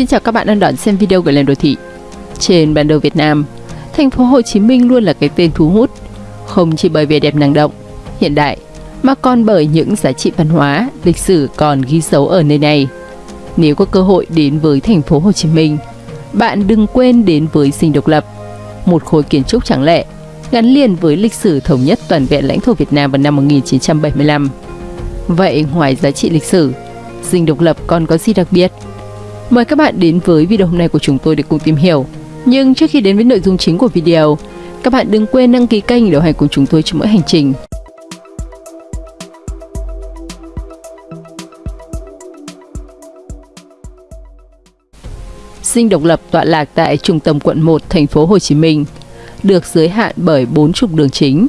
Xin chào các bạn đang đón xem video của Lên Đô Thị. Trên bản đồ Việt Nam, thành phố Hồ Chí Minh luôn là cái tên thu hút, không chỉ bởi vẻ đẹp năng động, hiện đại, mà còn bởi những giá trị văn hóa, lịch sử còn ghi dấu ở nơi này. Nếu có cơ hội đến với thành phố Hồ Chí Minh, bạn đừng quên đến với Dinh Độc Lập, một khối kiến trúc trắng lệ gắn liền với lịch sử thống nhất toàn vẹn lãnh thổ Việt Nam vào năm 1975. Vậy ngoài giá trị lịch sử, Dinh Độc Lập còn có gì đặc biệt? Mời các bạn đến với video hôm nay của chúng tôi để cùng tìm hiểu. Nhưng trước khi đến với nội dung chính của video, các bạn đừng quên đăng ký kênh để đồng hành cùng chúng tôi trong mỗi hành trình. Dinh Độc Lập tọa lạc tại trung tâm quận 1 thành phố Hồ Chí Minh, được giới hạn bởi bốn trục đường chính.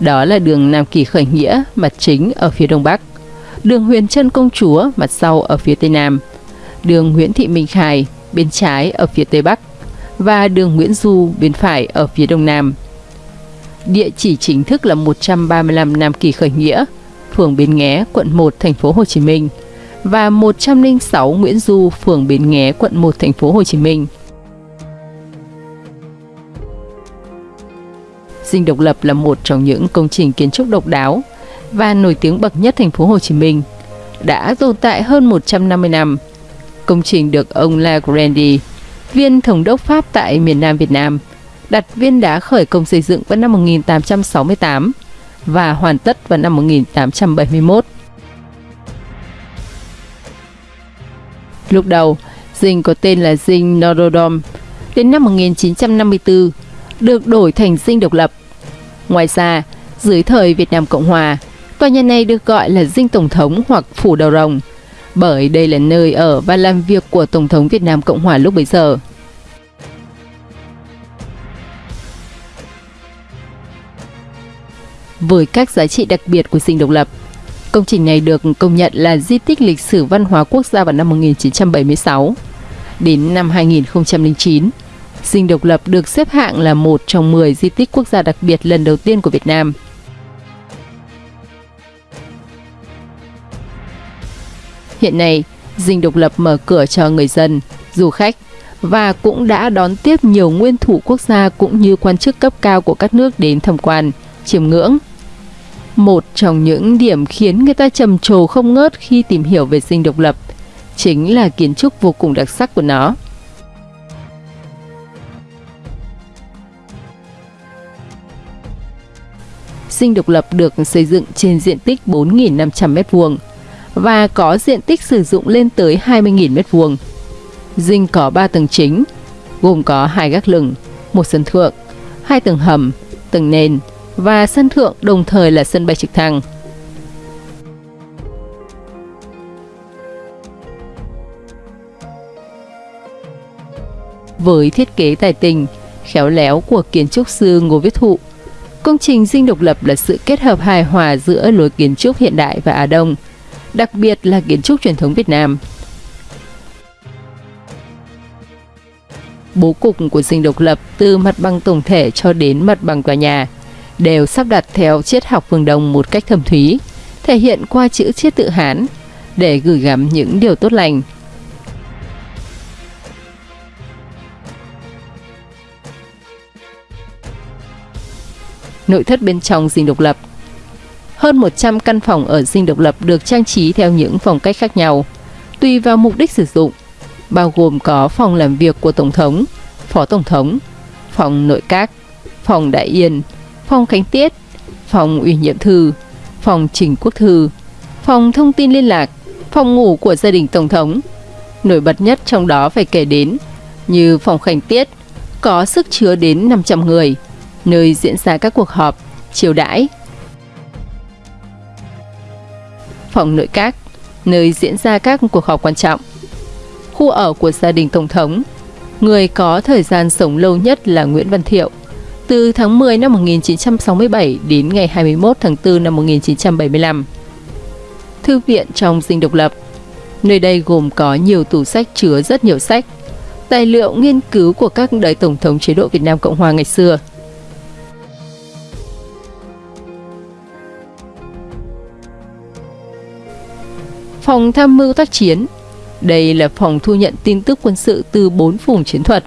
Đó là đường Nam Kỳ Khởi Nghĩa, mặt chính ở phía đông bắc, đường Huyền Trân Công Chúa, mặt sau ở phía tây nam, đường Nguyễn Thị Minh Khai, bên trái ở phía tây bắc và đường Nguyễn Du, bên phải ở phía đông nam. Địa chỉ chính thức là 135 Nam Kỳ Khởi Nghĩa, phường Bến Nghé, quận 1, thành phố Hồ Chí Minh và 106 Nguyễn Du, phường Bến Nghé, quận 1, thành phố Hồ Chí Minh. Dinh Độc Lập là một trong những công trình kiến trúc độc đáo và nổi tiếng bậc nhất thành phố Hồ Chí Minh, đã tồn tại hơn 150 năm. Công trình được ông La Grandi, viên thống đốc Pháp tại miền Nam Việt Nam, đặt viên đá khởi công xây dựng vào năm 1868 và hoàn tất vào năm 1871. Lúc đầu, dinh có tên là dinh Norodom. Đến năm 1954, được đổi thành dinh độc lập. Ngoài ra, dưới thời Việt Nam Cộng Hòa, tòa nhà này được gọi là dinh Tổng thống hoặc Phủ Đầu Rồng, bởi đây là nơi ở và làm việc của Tổng thống Việt Nam Cộng Hòa lúc bấy giờ. Với các giá trị đặc biệt của dinh độc lập, công trình này được công nhận là di tích lịch sử văn hóa quốc gia vào năm 1976. Đến năm 2009, Dinh Độc Lập được xếp hạng là một trong 10 di tích quốc gia đặc biệt lần đầu tiên của Việt Nam. Hiện nay, Dinh Độc Lập mở cửa cho người dân, du khách và cũng đã đón tiếp nhiều nguyên thủ quốc gia cũng như quan chức cấp cao của các nước đến tham quan, chiêm ngưỡng. Một trong những điểm khiến người ta trầm trồ không ngớt khi tìm hiểu về Dinh Độc Lập chính là kiến trúc vô cùng đặc sắc của nó. Dinh độc lập được xây dựng trên diện tích 4.500 m2 và có diện tích sử dụng lên tới 20.000 m2. Dinh có 3 tầng chính, gồm có hai gác lửng, một sân thượng, hai tầng hầm, tầng nền và sân thượng đồng thời là sân bay trực thăng. Với thiết kế tài tình, khéo léo của kiến trúc sư Ngô Viết Thụ, Công trình dinh độc lập là sự kết hợp hài hòa giữa lối kiến trúc hiện đại và Á Đông, đặc biệt là kiến trúc truyền thống Việt Nam. Bố cục của dinh độc lập từ mặt bằng tổng thể cho đến mặt bằng tòa nhà đều sắp đặt theo triết học phương Đông một cách thâm thúy, thể hiện qua chữ triết tự Hán để gửi gắm những điều tốt lành, nội thất bên trong dinh độc lập. Hơn 100 căn phòng ở dinh độc lập được trang trí theo những phong cách khác nhau, tùy vào mục đích sử dụng, bao gồm có phòng làm việc của Tổng thống, Phó Tổng thống, phòng nội các, phòng đại yên, phòng khánh tiết, phòng ủy nhiệm thư, phòng trình quốc thư, phòng thông tin liên lạc, phòng ngủ của gia đình Tổng thống. Nổi bật nhất trong đó phải kể đến như phòng khánh tiết có sức chứa đến 500 người, nơi diễn ra các cuộc họp, chiều đãi. Phòng nội các, nơi diễn ra các cuộc họp quan trọng. Khu ở của gia đình Tổng thống, người có thời gian sống lâu nhất là Nguyễn Văn Thiệu, từ tháng 10 năm 1967 đến ngày 21 tháng 4 năm 1975. Thư viện trong dinh độc lập Nơi đây gồm có nhiều tủ sách chứa rất nhiều sách, tài liệu nghiên cứu của các đời Tổng thống chế độ Việt Nam Cộng Hòa ngày xưa – Phòng tham mưu tác chiến Đây là phòng thu nhận tin tức quân sự từ 4 vùng chiến thuật.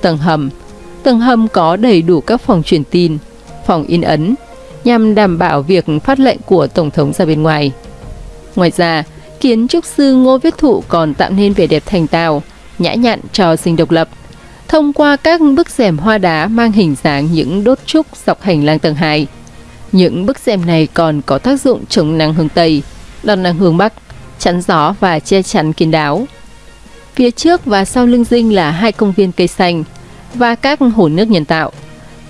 Tầng hầm Tầng hầm có đầy đủ các phòng truyền tin, phòng in ấn, nhằm đảm bảo việc phát lệnh của Tổng thống ra bên ngoài. Ngoài ra, kiến trúc sư Ngô Viết Thụ còn tạo nên vẻ đẹp thành tào, nhã nhặn cho sinh độc lập. Thông qua các bức rèm hoa đá mang hình dáng những đốt trúc dọc hành lang tầng 2. Những bức rèm này còn có tác dụng chống nắng hướng Tây, đón nắng hướng Bắc, chắn gió và che chắn kín đáo. Phía trước và sau lưng dinh là hai công viên cây xanh và các hồ nước nhân tạo,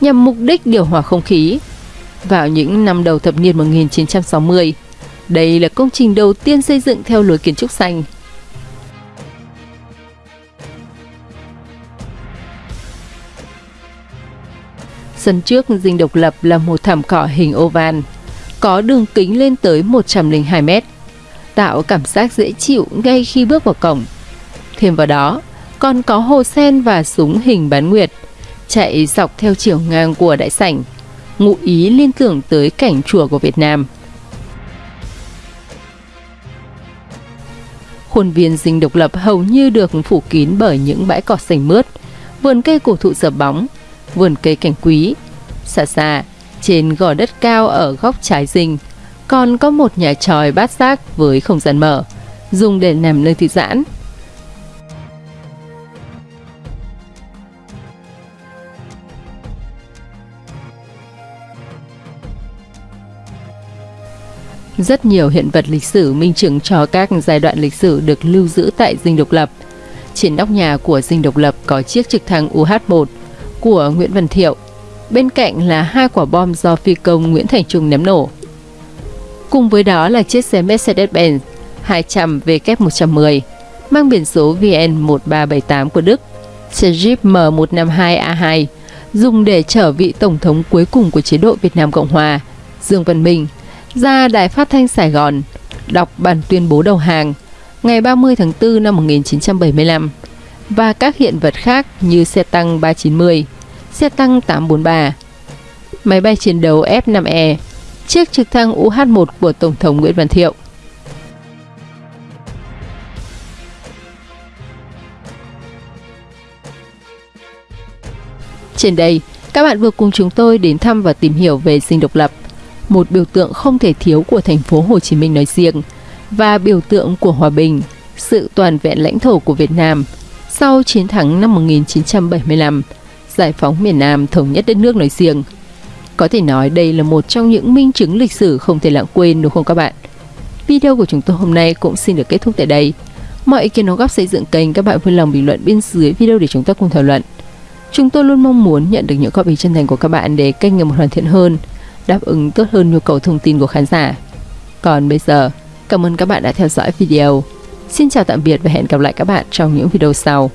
nhằm mục đích điều hòa không khí. Vào những năm đầu thập niên 1960, đây là công trình đầu tiên xây dựng theo lối kiến trúc xanh. Sân trước dinh độc lập là một thảm cỏ hình oval, có đường kính lên tới 102 mét, tạo cảm giác dễ chịu ngay khi bước vào cổng. Thêm vào đó, còn có hồ sen và súng hình bán nguyệt, chạy dọc theo chiều ngang của đại sảnh, ngụ ý liên tưởng tới cảnh chùa của Việt Nam. Khuôn viên dinh độc lập hầu như được phủ kín bởi những bãi cỏ xanh mướt, vườn cây cổ thụ dập bóng, vườn cây cảnh quý. Xa xa, trên gò đất cao ở góc trái dinh, còn có một nhà tròi bát giác với không gian mở, dùng để nằm nơi thư giãn. Rất nhiều hiện vật lịch sử minh chứng cho các giai đoạn lịch sử được lưu giữ tại Dinh Độc Lập. Trên nóc nhà của Dinh Độc Lập có chiếc trực thăng UH-1 của Nguyễn Văn Thiệu. Bên cạnh là hai quả bom do phi công Nguyễn Thành Trung ném nổ. Cùng với đó là chiếc xe Mercedes-Benz 200 W110 mang biển số VN1378 của Đức, xe Jeep M152A2 dùng để chở vị tổng thống cuối cùng của chế độ Việt Nam Cộng Hòa, Dương Văn Minh ra Đài Phát thanh Sài Gòn đọc bản tuyên bố đầu hàng ngày 30 tháng 4 năm 1975 và các hiện vật khác như xe tăng 390, xe tăng 843, máy bay chiến đấu F-5E, chiếc trực thăng UH-1 của Tổng thống Nguyễn Văn Thiệu. Trên đây, các bạn vừa cùng chúng tôi đến thăm và tìm hiểu về dinh độc lập – một biểu tượng không thể thiếu của thành phố Hồ Chí Minh nói riêng và biểu tượng của hòa bình, sự toàn vẹn lãnh thổ của Việt Nam sau chiến thắng năm 1975, giải phóng miền Nam thống nhất đất nước nói riêng. Có thể nói đây là một trong những minh chứng lịch sử không thể lãng quên đúng không các bạn? Video của chúng tôi hôm nay cũng xin được kết thúc tại đây. Mọi ý kiến đóng góp xây dựng kênh các bạn vui lòng bình luận bên dưới video để chúng ta cùng thảo luận. Chúng tôi luôn mong muốn nhận được những góp ý chân thành của các bạn để kênh ngày một hoàn thiện hơn đáp ứng tốt hơn nhu cầu thông tin của khán giả. Còn bây giờ, cảm ơn các bạn đã theo dõi video. Xin chào tạm biệt và hẹn gặp lại các bạn trong những video sau.